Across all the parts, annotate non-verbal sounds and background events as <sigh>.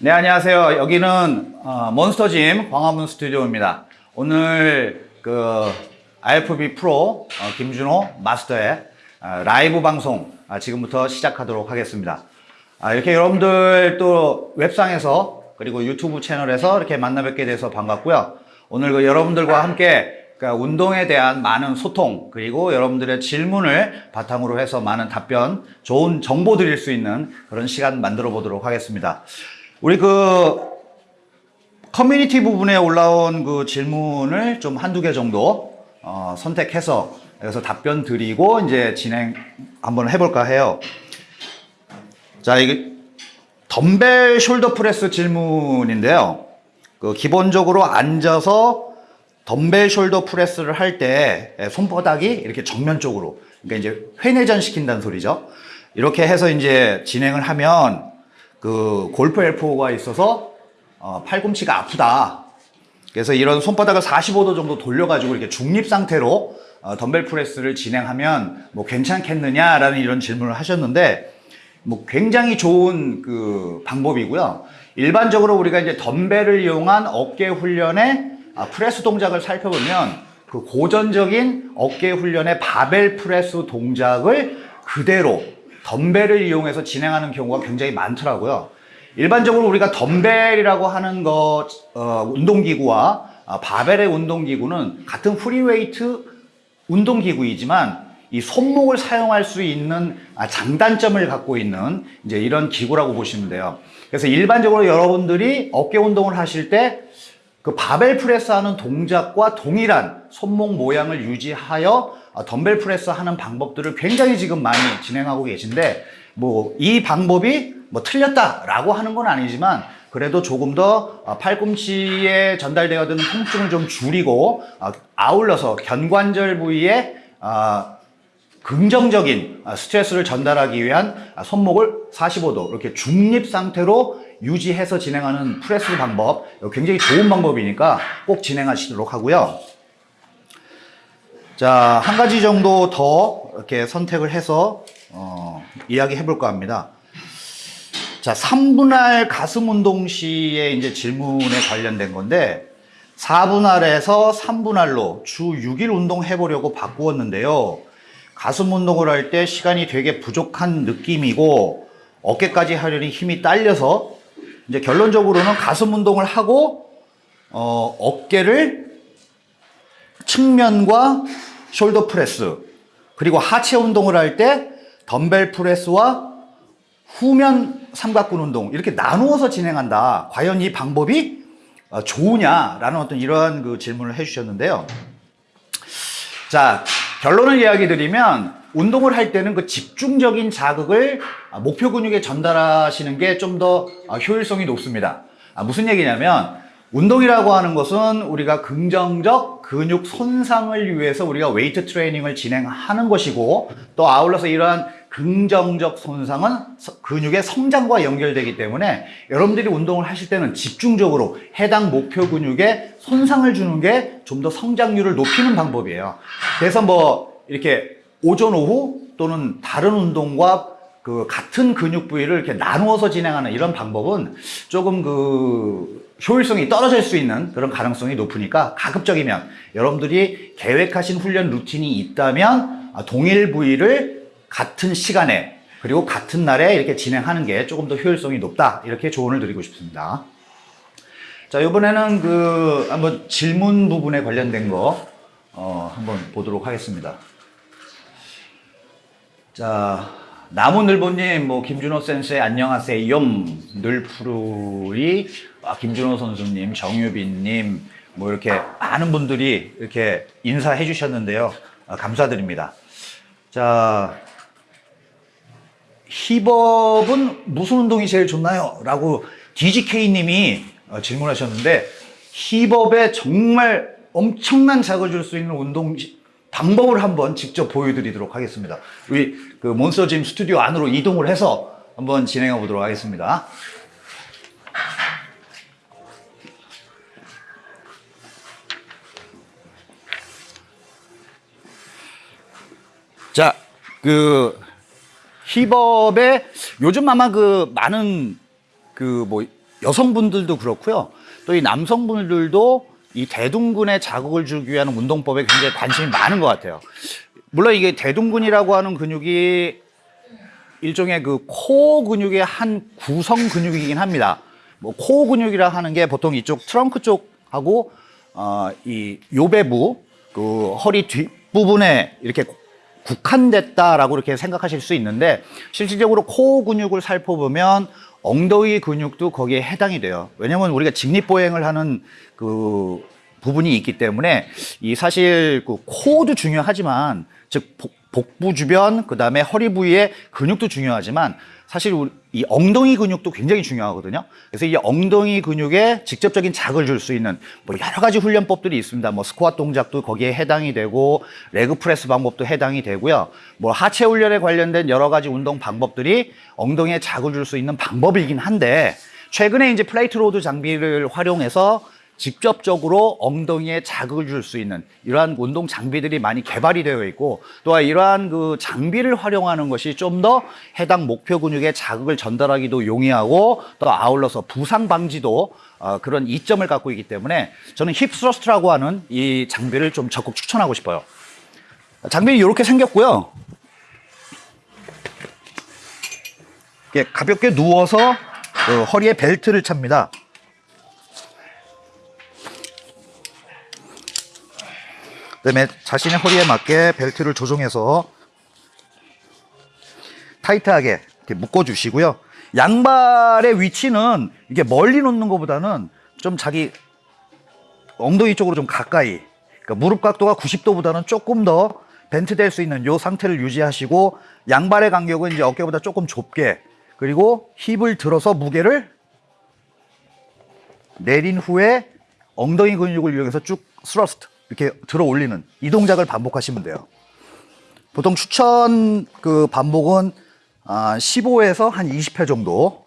네, 안녕하세요. 여기는 어, 몬스터짐 광화문 스튜디오입니다. 오늘 그 IFB 프로 어, 김준호 마스터의 어, 라이브 방송 아, 지금부터 시작하도록 하겠습니다. 아, 이렇게 여러분들 또 웹상에서 그리고 유튜브 채널에서 이렇게 만나 뵙게 돼서 반갑고요. 오늘 그 여러분들과 함께 그 운동에 대한 많은 소통 그리고 여러분들의 질문을 바탕으로 해서 많은 답변, 좋은 정보 드릴 수 있는 그런 시간 만들어 보도록 하겠습니다. 우리 그 커뮤니티 부분에 올라온 그 질문을 좀 한두 개 정도 어, 선택해서 여기서 답변 드리고 이제 진행 한번 해볼까 해요. 자, 이게 덤벨 shoulder press 질문인데요. 그 기본적으로 앉아서 덤벨 shoulder press를 할 때 손바닥이 이렇게 정면 쪽으로 그러니까 이제 회내전 시킨다는 소리죠. 이렇게 해서 이제 진행을 하면 그 골프 엘보가 있어서 어, 팔꿈치가 아프다. 그래서 이런 손바닥을 45도 정도 돌려가지고 이렇게 중립 상태로 어, 덤벨 press를 진행하면 뭐 괜찮겠느냐라는 이런 질문을 하셨는데 뭐 굉장히 좋은 그 방법이고요. 일반적으로 우리가 이제 덤벨을 이용한 어깨 훈련의 아, 프레스 동작을 살펴보면 그 고전적인 어깨 훈련의 바벨 프레스 동작을 그대로 덤벨을 이용해서 진행하는 경우가 굉장히 많더라고요. 일반적으로 우리가 덤벨이라고 하는 것, 어, 운동기구와 아, 바벨의 운동기구는 같은 free weight 운동기구이지만 이 손목을 사용할 수 있는 아, 장단점을 갖고 있는 이제 이런 기구라고 보시면 돼요. 그래서 일반적으로 여러분들이 어깨 운동을 하실 때 그 바벨 프레스 하는 동작과 동일한 손목 모양을 유지하여 아, dumbbell press 하는 방법들을 굉장히 지금 많이 진행하고 계신데 뭐 이 방법이 뭐 틀렸다라고 하는 건 아니지만 그래도 조금 더 아, 팔꿈치에 전달되어 드는 통증을 좀 줄이고 아, 아울러서 견관절 부위에 긍정적인 스트레스를 전달하기 위한 손목을 45도 이렇게 중립 상태로 유지해서 진행하는 프레스 방법 굉장히 좋은 방법이니까 꼭 진행하시도록 하고요. 자, 한 가지 정도 더 이렇게 선택을 해서 어, 이야기해 볼까 합니다. 자, 3분할 가슴 운동 시에 이제 질문에 관련된 건데 4분할에서 3분할로 주 6일 운동해 보려고 바꾸었는데요. 가슴 운동을 할 때 시간이 되게 부족한 느낌이고 어깨까지 하려니 힘이 딸려서 이제 결론적으로는 가슴 운동을 하고 어, 어깨를 측면과 shoulder press 그리고 하체 운동을 할 때 dumbbell press와 후면 삼각근 운동 이렇게 나누어서 진행한다. 과연 이 방법이 어, 좋으냐라는 어떤 이러한 그 질문을 해주셨는데요. 자 결론을 이야기 드리면 운동을 할 때는 그 집중적인 자극을 목표 근육에 전달하시는 게 좀 더 효율성이 높습니다. 아, 무슨 얘기냐면 운동이라고 하는 것은 우리가 긍정적 근육 손상을 위해서 우리가 웨이트 트레이닝을 진행하는 것이고 또 아울러서 이러한 긍정적 손상은 근육의 성장과 연결되기 때문에 여러분들이 운동을 하실 때는 집중적으로 해당 목표 근육에 손상을 주는 게 좀 더 성장률을 높이는 방법이에요. 그래서 뭐 이렇게 오전 오후 또는 다른 운동과 그 같은 근육 부위를 이렇게 나누어서 진행하는 이런 방법은 조금 그 효율성이 떨어질 수 있는 그런 가능성이 높으니까 가급적이면 여러분들이 계획하신 훈련 루틴이 있다면 동일 부위를 같은 시간에 그리고 같은 날에 이렇게 진행하는 게 조금 더 효율성이 높다 이렇게 조언을 드리고 싶습니다. 자 이번에는 그 한번 질문 부분에 관련된 거 어, 한번 보도록 하겠습니다. 자 나무늘보님, 뭐 김준호 센스의 안녕하세요, 늘푸르리, 아, 김준호 선수님, 정유빈님, 뭐 이렇게 많은 분들이 이렇게 인사해 주셨는데요. 아, 감사드립니다. 자, 힙업은 무슨 운동이 제일 좋나요? 라고 DGK님이 어, 질문하셨는데 힙업에 정말 엄청난 자극을 줄 수 있는 운동 방법을 한번 직접 보여드리도록 하겠습니다. 우리 그 몬스터짐 스튜디오 안으로 이동을 해서 한번 진행해 보도록 하겠습니다. 자, 그 힙업에 요즘 아마 그 많은 그 뭐 여성분들도 그렇고요. 또 이 남성분들도 이 대둔근에 자극을 주기 위한 운동법에 굉장히 관심이 많은 것 같아요. 물론 이게 대둔근이라고 하는 근육이 일종의 그 코어 근육의 한 구성 근육이긴 합니다. 뭐 코어 근육이라 하는 게 보통 이쪽 트렁크 쪽하고 어 이 요배부 그 허리 뒷부분에 이렇게 국한됐다라고 이렇게 생각하실 수 있는데 실질적으로 코어 근육을 살펴보면 엉덩이 근육도 거기에 해당이 돼요. 왜냐면 우리가 직립보행을 하는 그 부분이 있기 때문에 이 사실 그 코어도 중요하지만 즉 복- 복부 주변 그 다음에 허리 부위의 근육도 중요하지만 사실 이 엉덩이 근육도 굉장히 중요하거든요. 그래서 이 엉덩이 근육에 직접적인 자극을 줄 수 있는 뭐 여러 가지 훈련법들이 있습니다. 뭐 스쿼트 동작도 거기에 해당이 되고 leg press 방법도 해당이 되고요. 뭐 하체 훈련에 관련된 여러 가지 운동 방법들이 엉덩이에 자극을 줄 수 있는 방법이긴 한데 최근에 이제 plate load 장비를 활용해서 직접적으로 엉덩이에 자극을 줄 수 있는 이러한 운동 장비들이 많이 개발이 되어 있고 또한 이러한 그 장비를 활용하는 것이 좀 더 해당 목표 근육에 자극을 전달하기도 용이하고 또 아울러서 부상 방지도 어, 그런 이점을 갖고 있기 때문에 저는 hip thrust라고 하는 이 장비를 좀 적극 추천하고 싶어요. 장비는 이렇게 생겼고요. 가볍게 누워서 어, 허리에 벨트를 찹니다. 그다음에 자신의 허리에 맞게 벨트를 조정해서 타이트하게 이렇게 묶어 주시고요. 양발의 위치는 이게 멀리 놓는 것보다는 좀 자기 엉덩이 쪽으로 좀 가까이. 그러니까 무릎 각도가 90도보다는 조금 더 bent 될 수 있는 이 상태를 유지하시고 양발의 간격은 이제 어깨보다 조금 좁게 그리고 hip을 들어서 무게를 내린 후에 엉덩이 근육을 이용해서 쭉 thrust 이렇게 들어 올리는 이 동작을 반복하시면 돼요. 보통 추천 그 반복은 아, 15에서 한 20회 정도.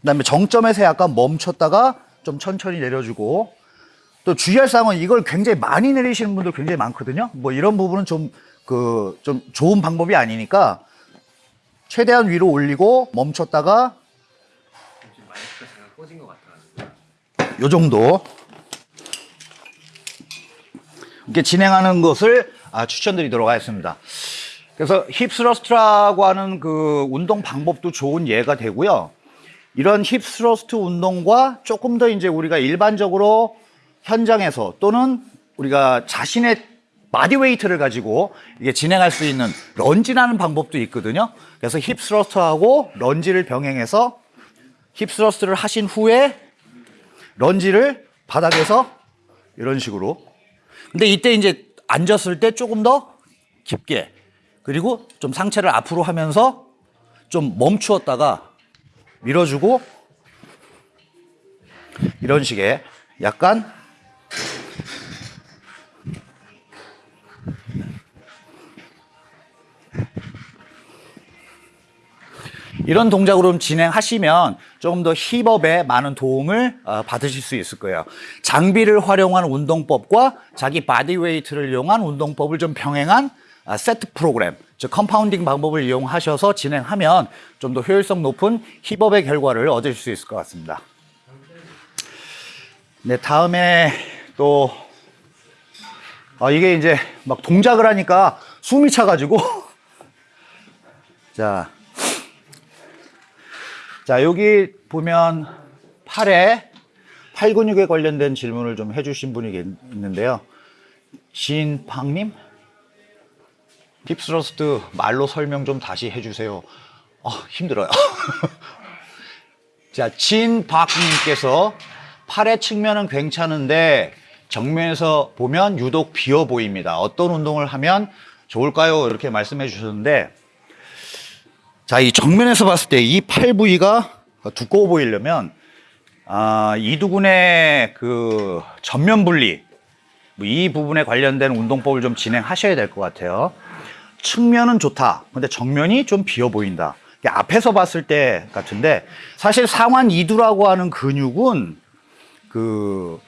그 다음에 정점에서 약간 멈췄다가 좀 천천히 내려주고 또 주의할 사항은 이걸 굉장히 많이 내리시는 분들 굉장히 많거든요. 뭐 이런 부분은 좀 그 좀 좋은 방법이 아니니까 최대한 위로 올리고 멈췄다가 요 정도 이렇게 진행하는 것을 아, 추천드리도록 하겠습니다. 그래서 힙스러스트라고 하는 그 운동 방법도 좋은 예가 되고요. 이런 hip thrust 운동과 조금 더 이제 우리가 일반적으로 현장에서 또는 우리가 자신의 bodyweight를 가지고 이게 진행할 수 있는 lunge라는 방법도 있거든요. 그래서 hip thrust하고 lunge를 병행해서 hip thrust를 하신 후에 lunge를 바닥에서 이런 식으로. 근데 이때 이제 앉았을 때 조금 더 깊게 그리고 좀 상체를 앞으로 하면서 좀 멈추었다가 밀어주고 이런 식의 약간 이런 동작으로 좀 진행하시면 조금 더 hip up에 많은 도움을 어, 받으실 수 있을 거예요. 장비를 활용한 운동법과 자기 bodyweight를 이용한 운동법을 좀 병행한 아, 세트 프로그램, 즉 compounding 방법을 이용하셔서 진행하면 좀 더 효율성 높은 hip up의 결과를 얻을 수 있을 것 같습니다. 네, 다음에 또 아, 이게 이제 막 동작을 하니까 숨이 차가지고 <laughs> 자. 자, 여기 보면 팔에 팔 근육에 관련된 질문을 좀 해주신 분이 계시는데요 신팡님? 힙스러스트 말로 설명 좀 다시 해주세요. 아, 힘들어요. <laughs> 자, 진박님께서 팔의 측면은 괜찮은데 정면에서 보면 유독 비어 보입니다. 어떤 운동을 하면 좋을까요? 이렇게 말씀해 주셨는데 자, 이 정면에서 봤을 때 이 팔 부위가 두꺼워 보이려면 아, 이두근의 그 전면 분리 뭐 이 부분에 관련된 운동법을 좀 진행하셔야 될 것 같아요. 측면은 좋다. 근데 정면이 좀 비어 보인다. 앞에서 봤을 때 같은데 사실 상완 이두라고 하는 근육은 그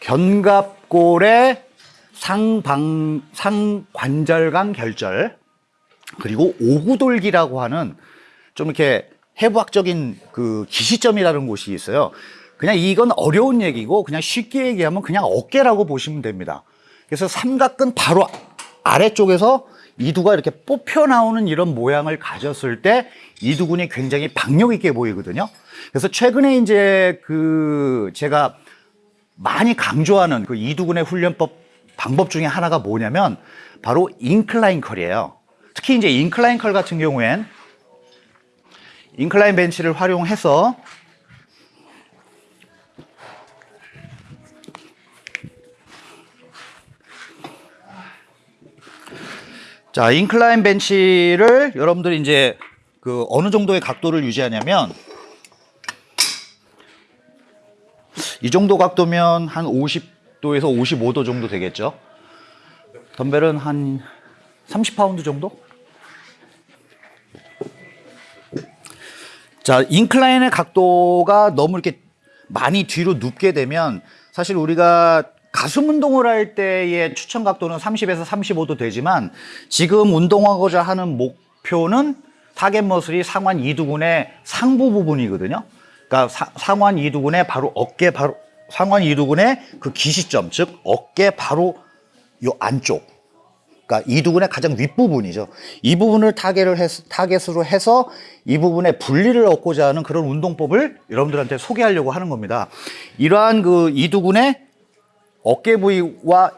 견갑골의 상방 상관절강 결절 그리고 오구돌기라고 하는 좀 이렇게 해부학적인 그 기시점이라는 곳이 있어요. 그냥 이건 어려운 얘기고 그냥 쉽게 얘기하면 그냥 어깨라고 보시면 됩니다. 그래서 삼각근 바로 아래쪽에서 이두가 이렇게 뽑혀 나오는 이런 모양을 가졌을 때 이두근이 굉장히 박력 있게 보이거든요. 그래서 최근에 이제 그 제가 많이 강조하는 그 이두근의 훈련법 방법 중에 하나가 뭐냐면 바로 incline curl이에요. 특히 이제 incline curl 같은 경우엔 인클라인 벤치를 활용해서 자, 인클라인 벤치를 여러분들이 이제 그 어느 정도의 각도를 유지하냐면 이 정도 각도면 한 50도에서 55도 정도 되겠죠. 덤벨은 한 30파운드 정도? 자, incline의 각도가 너무 이렇게 많이 뒤로 눕게 되면 사실 우리가 가슴 운동을 할 때의 추천 각도는 30에서 35도 되지만 지금 운동하고자 하는 목표는 target muscle이 상완 이두근의 상부 부분이거든요. 그러니까 사- 상완 이두근의 바로 어깨 바로 상완 이두근의 그 기시점 즉 어깨 바로 요 안쪽 그러니까 이두근의 가장 윗부분이죠. 이 부분을 target을 해서, target으로 해서 이 부분에 분리를 얻고자 하는 그런 운동법을 여러분들한테 소개하려고 하는 겁니다. 이러한 그 이두근의 어깨 부위와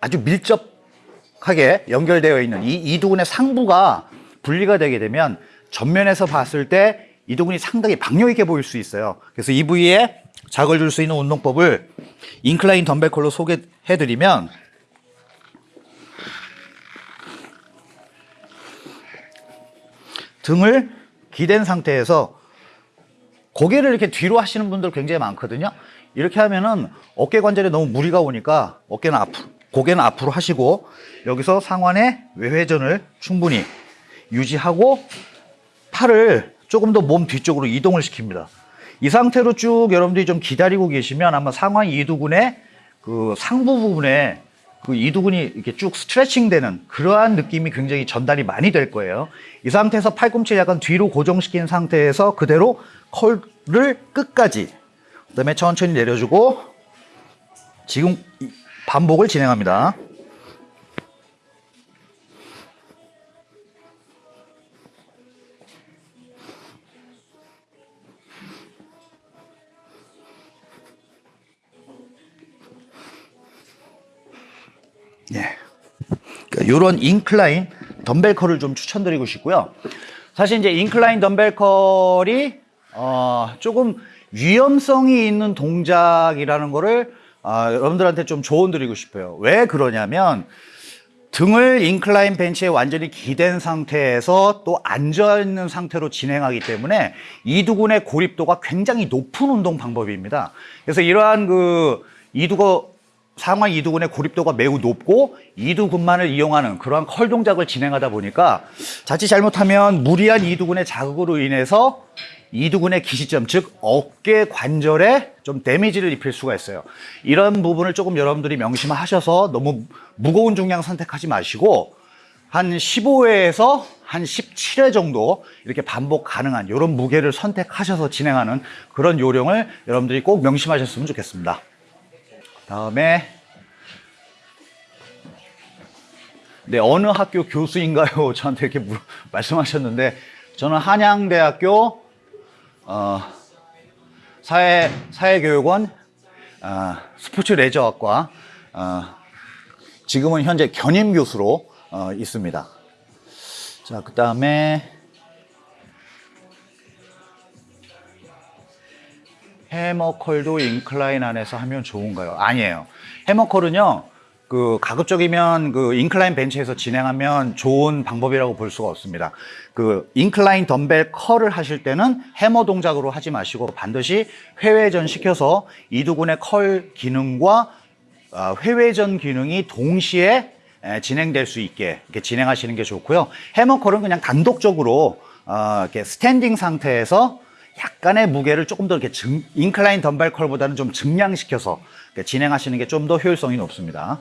아주 밀접하게 연결되어 있는 이 이두근의 상부가 분리가 되게 되면 전면에서 봤을 때 이두근이 상당히 박력 있게 보일 수 있어요. 그래서 이 부위에 자극을 줄 수 있는 운동법을 인클라인 덤벨 컬로 소개해 드리면 등을 기댄 상태에서 고개를 이렇게 뒤로 하시는 분들 굉장히 많거든요. 이렇게 하면은 어깨 관절에 너무 무리가 오니까 어깨는 앞으로, 고개는 앞으로 하시고 여기서 상완의 외회전을 충분히 유지하고 팔을 조금 더 몸 뒤쪽으로 이동을 시킵니다. 이 상태로 쭉 여러분들이 좀 기다리고 계시면 아마 상완 이두근의 그 상부 부분에 그 이두근이 이렇게 쭉 스트레칭 되는 그러한 느낌이 굉장히 전달이 많이 될 거예요. 이 상태에서 팔꿈치를 약간 뒤로 고정시킨 상태에서 그대로 컬을 끝까지 그 다음에 천천히 내려주고 지금 이- 반복을 진행합니다. 이런 incline dumbbell curl을 좀 추천드리고 싶고요. 사실 이제 incline dumbbell curl이 어, 조금 위험성이 있는 동작이라는 거를 아, 여러분들한테 좀 조언 드리고 싶어요. 왜 그러냐면 등을 incline bench에 완전히 기댄 상태에서 또 앉아 있는 상태로 진행하기 때문에 이두근의 고립도가 굉장히 높은 운동 방법입니다. 그래서 이러한 그 이두거 상완 이두근의 고립도가 매우 높고 이두근만을 이용하는 그러한 컬 동작을 진행하다 보니까 자칫 잘못하면 무리한 이두근의 자극으로 인해서 이두근의 기시점 즉 어깨 관절에 좀 데미지를 입힐 수가 있어요. 이런 부분을 조금 여러분들이 명심하셔서 너무 무거운 중량 선택하지 마시고 한 15회에서 한 17회 정도 이렇게 반복 가능한 이런 무게를 선택하셔서 진행하는 그런 요령을 여러분들이 꼭 명심하셨으면 좋겠습니다. 다음에 네 어느 학교 교수인가요? <laughs> 저한테 이렇게 물- 말씀하셨는데 저는 한양대학교 어, 사회 사회교육원 어, 스포츠 레저학과 어, 지금은 현재 견임 교수로 어, 있습니다. 자, 그 다음에 hammer curl도 incline 안에서 하면 좋은가요? 아니에요. hammer curl은요, 그 가급적이면 그 incline bench에서 진행하면 좋은 방법이라고 볼 수가 없습니다. 그 incline dumbbell curl을 하실 때는 해머 동작으로 하지 마시고 반드시 회외전 시켜서 이두근의 curl 기능과 아, 회외전 기능이 동시에 에, 진행될 수 있게 이렇게 진행하시는 게 좋고요. hammer curl은 그냥 단독적으로 어, 이렇게 standing 상태에서 약간의 무게를 조금 더 이렇게 증, 인클라인 덤벨 컬보다는 좀 증량시켜서 진행하시는 게 좀 더 효율성이 높습니다.